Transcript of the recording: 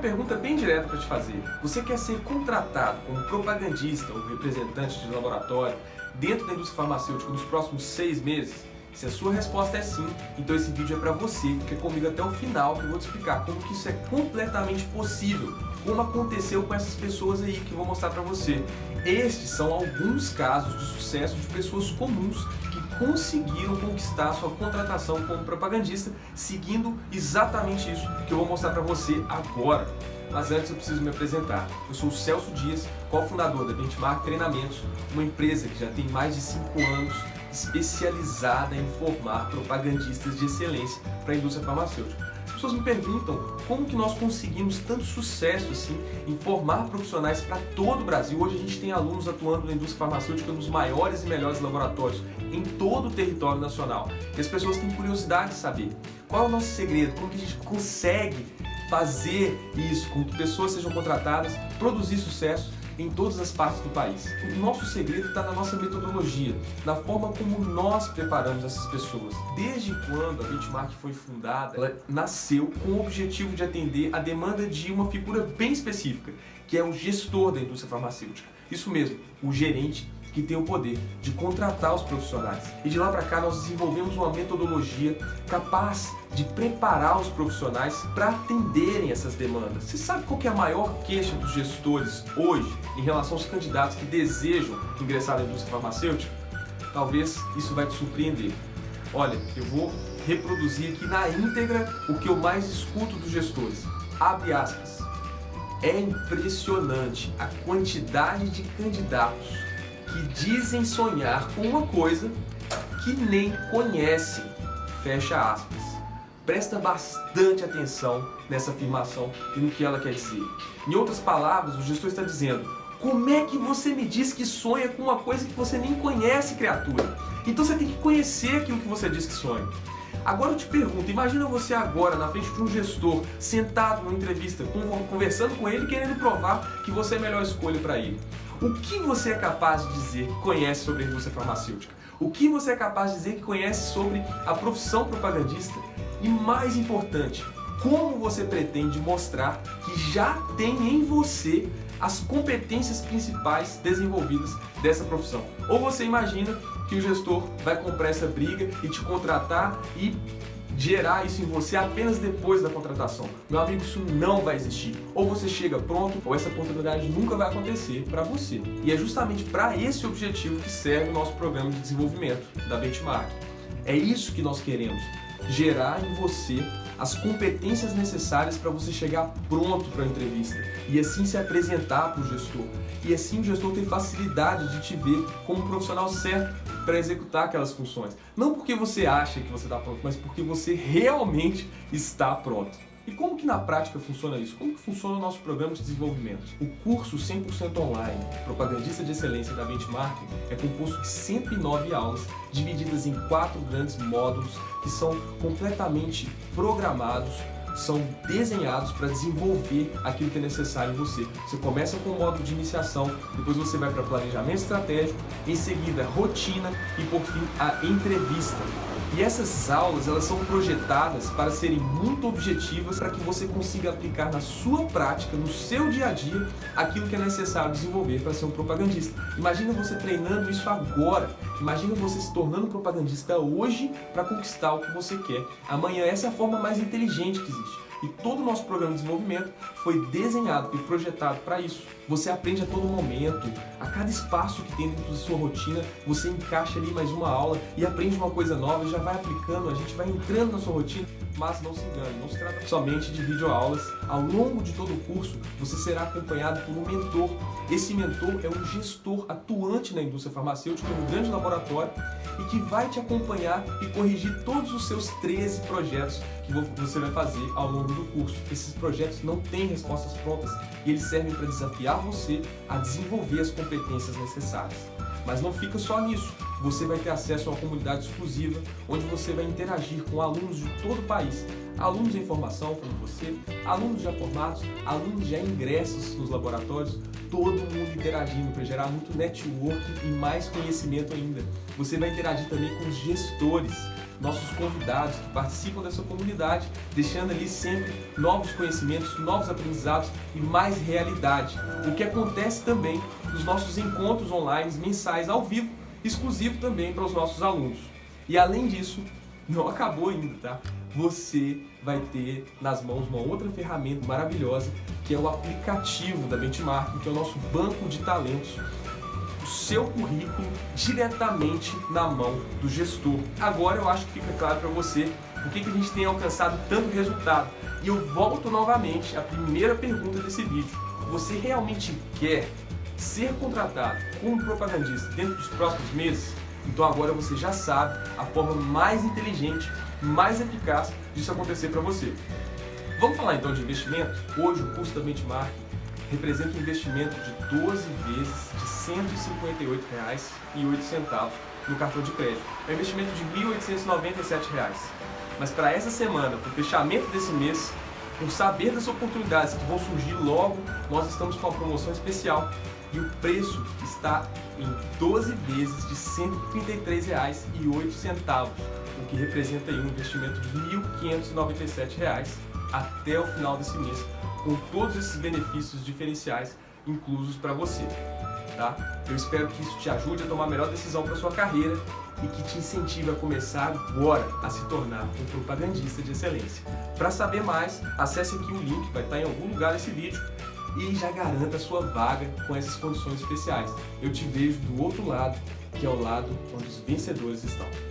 pergunta bem direta para te fazer. Você quer ser contratado como propagandista ou representante de laboratório dentro da indústria farmacêutica nos próximos seis meses? Se a sua resposta é sim, então esse vídeo é para você. Fica comigo até o final que eu vou te explicar como que isso é completamente possível. Como aconteceu com essas pessoas aí que eu vou mostrar para você. Estes são alguns casos de sucesso de pessoas comuns conseguiram conquistar sua contratação como propagandista seguindo exatamente isso que eu vou mostrar para você agora. Mas antes eu preciso me apresentar. Eu sou o Celso Dias, cofundador da Benchmark Treinamentos, uma empresa que já tem mais de 5 anos especializada em formar propagandistas de excelência para a indústria farmacêutica. As pessoas me perguntam como que nós conseguimos tanto sucesso assim em formar profissionais para todo o Brasil. Hoje a gente tem alunos atuando na indústria farmacêutica nos maiores e melhores laboratórios em todo o território nacional. E as pessoas têm curiosidade de saber qual é o nosso segredo, como que a gente consegue fazer isso, com que pessoas sejam contratadas, produzir sucesso em todas as partes do país. O nosso segredo está na nossa metodologia, na forma como nós preparamos essas pessoas. Desde quando a Benchmark foi fundada, ela nasceu com o objetivo de atender a demanda de uma figura bem específica, que é o gestor da indústria farmacêutica. Isso mesmo, o gerente que tem o poder de contratar os profissionais. E de lá para cá nós desenvolvemos uma metodologia capaz de preparar os profissionais para atenderem essas demandas. Você sabe qual é a maior queixa dos gestores hoje em relação aos candidatos que desejam ingressar na indústria farmacêutica? Talvez isso vai te surpreender. Olha, eu vou reproduzir aqui na íntegra o que eu mais escuto dos gestores. Abre aspas. É impressionante a quantidade de candidatos que dizem sonhar com uma coisa que nem conhecem. Fecha aspas. Presta bastante atenção nessa afirmação e no que ela quer dizer. Em outras palavras, o gestor está dizendo como é que você me diz que sonha com uma coisa que você nem conhece, criatura? Então você tem que conhecer aquilo que você diz que sonha. Agora eu te pergunto, imagina você agora na frente de um gestor, sentado numa entrevista, conversando com ele, querendo provar que você é a melhor escolha para ele. O que você é capaz de dizer que conhece sobre a indústria farmacêutica? O que você é capaz de dizer que conhece sobre a profissão propagandista? E mais importante, como você pretende mostrar que já tem em você as competências principais desenvolvidas dessa profissão? Ou você imagina que o gestor vai comprar essa briga e te contratar e gerar isso em você apenas depois da contratação. Meu amigo, isso não vai existir. Ou você chega pronto, ou essa oportunidade nunca vai acontecer para você. E é justamente para esse objetivo que serve o nosso programa de desenvolvimento da Benchmark. É isso que nós queremos, gerar em você as competências necessárias para você chegar pronto para a entrevista e assim se apresentar para o gestor. E assim o gestor ter facilidade de te ver como um profissional certo para executar aquelas funções. Não porque você acha que você está pronto, mas porque você realmente está pronto. E como que na prática funciona isso? Como que funciona o nosso programa de desenvolvimento? O curso 100% online, Propagandista de Excelência da Benchmark, é composto de 109 aulas, divididas em quatro grandes módulos que são completamente programados são desenhados para desenvolver aquilo que é necessário em você. Você começa com o módulo de iniciação, depois você vai para planejamento estratégico, em seguida rotina e por fim a entrevista. E essas aulas elas são projetadas para serem muito objetivas para que você consiga aplicar na sua prática, no seu dia a dia, aquilo que é necessário desenvolver para ser um propagandista. Imagina você treinando isso agora. Imagina você se tornando propagandista hoje para conquistar o que você quer. Amanhã essa é a forma mais inteligente que existe. E todo o nosso programa de desenvolvimento foi desenhado e projetado para isso. Você aprende a todo momento, a cada espaço que tem dentro da sua rotina, você encaixa ali mais uma aula e aprende uma coisa nova já vai aplicando, a gente vai entrando na sua rotina. Mas não se engane, não se trata somente de videoaulas. Ao longo de todo o curso, você será acompanhado por um mentor. Esse mentor é um gestor atuante na indústria farmacêutica, um grande laboratório, e que vai te acompanhar e corrigir todos os seus 13 projetos que você vai fazer ao longo do curso. Esses projetos não têm respostas prontas e eles servem para desafiar você a desenvolver as competências necessárias. Mas não fica só nisso. Você vai ter acesso a uma comunidade exclusiva, onde você vai interagir com alunos de todo o país. Alunos em formação, como você, alunos já formados, alunos já ingressos nos laboratórios, todo mundo interagindo para gerar muito network e mais conhecimento ainda. Você vai interagir também com os gestores, nossos convidados que participam dessa comunidade, deixando ali sempre novos conhecimentos, novos aprendizados e mais realidade. O que acontece também nos nossos encontros online mensais ao vivo, exclusivo também para os nossos alunos. E além disso, não acabou ainda, tá? Você vai ter nas mãos uma outra ferramenta maravilhosa, que é o aplicativo da Benchmark, que é o nosso banco de talentos, o seu currículo diretamente na mão do gestor. Agora eu acho que fica claro para você por que, que a gente tem alcançado tanto resultado. E eu volto novamente à primeira pergunta desse vídeo. Você realmente quer ser contratado como propagandista dentro dos próximos meses? Então agora você já sabe a forma mais inteligente, mais eficaz disso acontecer para você. Vamos falar então de investimento? Hoje o custo da Benchmark representa um investimento de 12 vezes de R$ 158,08 no cartão de crédito. É um investimento de R$ 1.897. Mas para essa semana, para o fechamento desse mês, por saber das oportunidades que vão surgir logo, nós estamos com uma promoção especial e o preço está em 12 vezes de R$ 133,08, o que representa um investimento de R$ 1.597 até o final desse mês, com todos esses benefícios diferenciais inclusos para você. Tá? Eu espero que isso te ajude a tomar a melhor decisão para sua carreira e que te incentive a começar agora a se tornar um propagandista de excelência. Para saber mais, acesse aqui o link, vai estar em algum lugar nesse vídeo e já garanta a sua vaga com essas condições especiais. Eu te vejo do outro lado, que é o lado onde os vencedores estão.